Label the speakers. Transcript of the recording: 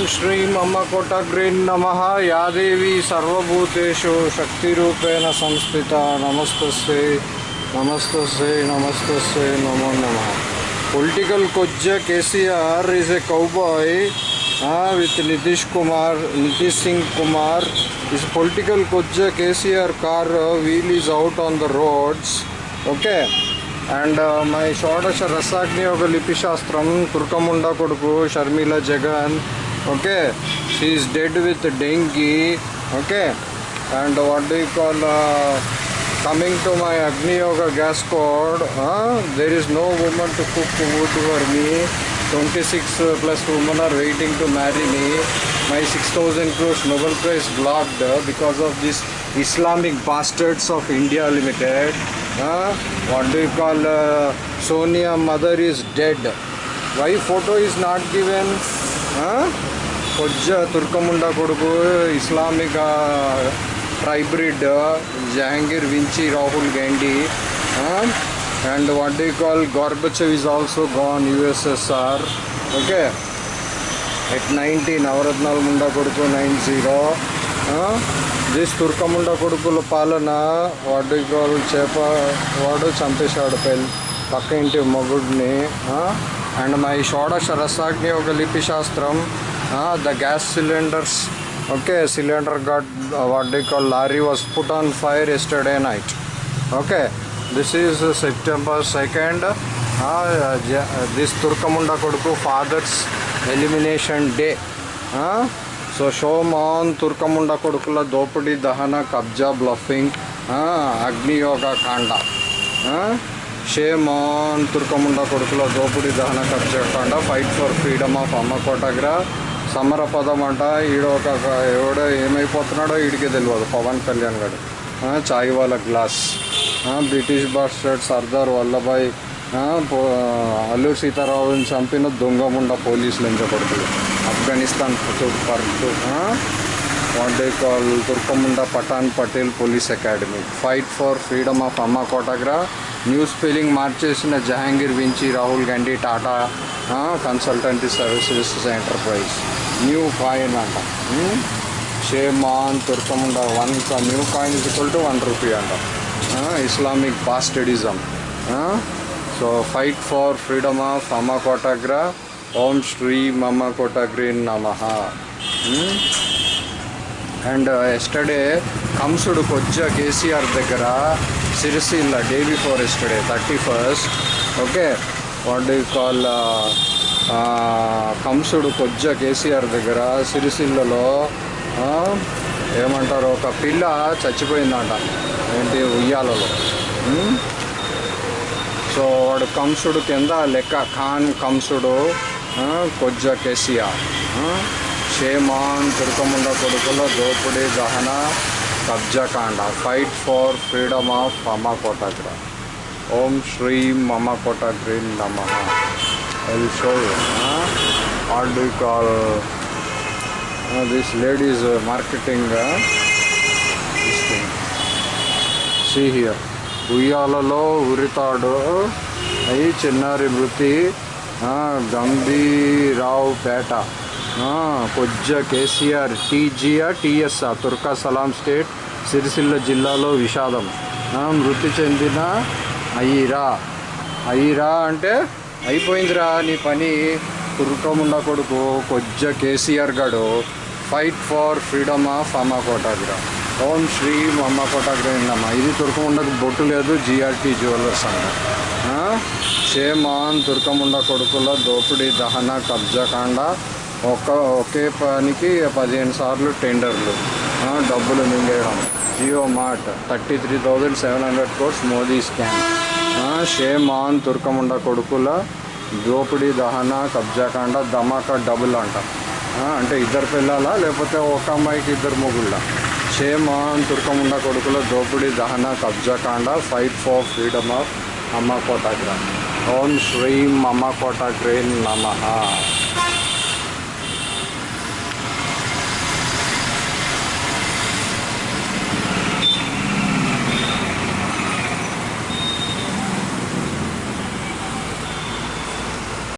Speaker 1: ఓం శ్రీం అమ్మకోటగ్రీన్ నమ యాదేవి సర్వభూతేషు శక్తిరూపేణ సంస్థిత నమస్తస్యై నమస్తస్యై నమస్తస్యై నమో నమ political కొజ్జ KCR is a cowboy with Nitish Kumar Nitish Singh Kumar is political కొజ్జ KCR car wheel is out on the roads okay and my షోడశ రసాగ్ని ఒక లిపి శాస్త్రం తుర్కముండ కొడుకు Sharmila Jagan okay she is dead with dengue. Okay and what do you call uh, coming to my Agni Yoga gas cord uh, there is no woman to cook food for me. 26 uh, plus women are waiting to marry me. My 6000 crores Nobel Prize blocked because of this Islamic bastards of India Limited. Uh, what do you call uh, Sonia mother is dead. Why photo is not given? కొజ్జ తుర్కముండ కొడుకు Islamic ట్రైబ్రిడ్ Jahangir Vinci Rahul Gandhi and what do call Gorbachev is also gone USSR okay at ninety నవరత్నాల ముండా కొడుకు nine zero this తుర్కముండ కొడుకుల పాలన వాడు call చేప వాడు చంపేశాడు పెళ్ళి పక్క ఇంటి మొగుడిని అండ్ మై షోడశ రసాగ్ని ఒక లిపి శాస్త్రం the gas cylinders. Okay cylinder got what do call lorry was put on fire yesterday night okay this is September second this తుర్కముండ కొడుకు fathers elimination day so showman తుర్కముండ కొడుకుల దోపిడీ దహన కబ్జా బ్లఫింగ్ అగ్నియోగ కాండ షేమాన్ తుర్కముండ కొడుకుల దోపిడీ దహన కబ్జా ఫైట్ ఫర్ ఫ్రీడమ్ ఆఫ్ అమ్మ కోటగ్ర సమర పదం అంట ఈడ ఒక ఎవడో ఏమైపోతున్నాడో ఈడికి తెలియదు పవన్ కళ్యాణ్ గారు చాయ్ వాళ్ళ glass. British bastard Sardar Vallabhbhai. Alluri సీతారావుని చంపిన దొంగముండ పోలీసులు ఎంచబడుతుంది ఆఫ్ఘనిస్తాన్ పర్టు what do call తుర్కముండ Pathan Patel police academy fight for freedom of అమ్మ కోటగ్రా new spelling మార్చేసిన Jahangir Vinci Rahul Gandhi Tata consultancy services enterprise new coin అంట. Shame on తుర్కముండ one new coin is equal to one rupee అంట. Islamic bastardism so fight for freedom of అమ్మ కోటాగ్రా ఓం శ్రీ మమ్మ కోటగ్రీ నమ and uh, yesterday కంసుడు కొజ్జ కేసీఆర్ దగ్గర Sircilla day before yesterday thirty first okay what do call కంసుడు కొజ్జ కేసీఆర్ దగ్గర సిరిసిల్లలో ఏమంటారు ఒక పిల్ల చచ్చిపోయిందంట ఏంటి ఉయ్యాలలో. Hmm? సో వాడు కంసుడు కింద లెక్క ఖాన్ కంసుడు కొజ్జ కేసీఆర్. షేమాన్ తుర్కముండ కొడుకుల దోపిడీ దహన కబ్జాకాండ ఫైట్ ఫర్ ఫ్రీడమ్ ఆఫ్ మమ కోటగ్ర ఓం శ్రీ మమ కోటగ్రీ నమ I show what do call this ladies marketing this thing see here ఉయ్యాలలో ఉరితాడు అయి చిన్నారి మృతి గంభీరావు పేట కొజ్జ కేసీఆర్ టీజీఆర్ టీఎస్ఆర్ తుర్కా సలాం స్టేట్ సిరిసిల్ల జిల్లాలో విషాదం. మృతి చెందిన అయ్యిరా. అయ్యిరా అంటే అయిపోయిందిరా నీ పని. తుర్కముండ కొడుకు కొజ్జ కేసీఆర్ గడు. ఫైట్ ఫార్ ఫ్రీడమ్ ఆఫ్ అమ్మ కోటాగ్రా ఓం శ్రీ అమ్మ కోటాగ్రా ఇది తుర్కముండకు బొట్టు లేదు జిఆర్టీ జ్యువెలర్స్ అంట. షేమాన్ తుర్కముండ కొడుకుల దోపిడీ దహన కబ్జాకాండ ఒక ఒకే పనికి పదిహేను సార్లు టెండర్లు. డబ్బులు మింగేయడం. Jio mart thirty three thousand seven hundred crores Modi scam. Shame on తుర్కముండ కొడుకుల దోపిడీ దహన కబ్జాకాండ ధమాకా డబుల్ అంట. అంటే ఇద్దరు పిల్లలా లేకపోతే ఒక అమ్మాయికి ఇద్దరు మొగుళ్ళ? షేమాన్ తుర్కముండ కొడుకుల దోపిడీ దహన కబ్జాకాండ ఫైట్ ఫర్ ఫ్రీడమ్ ఆఫ్ అమ్మ కోటాగ్ర ఓం శ్రీం అమ్మ కోటాగ్రే నమ.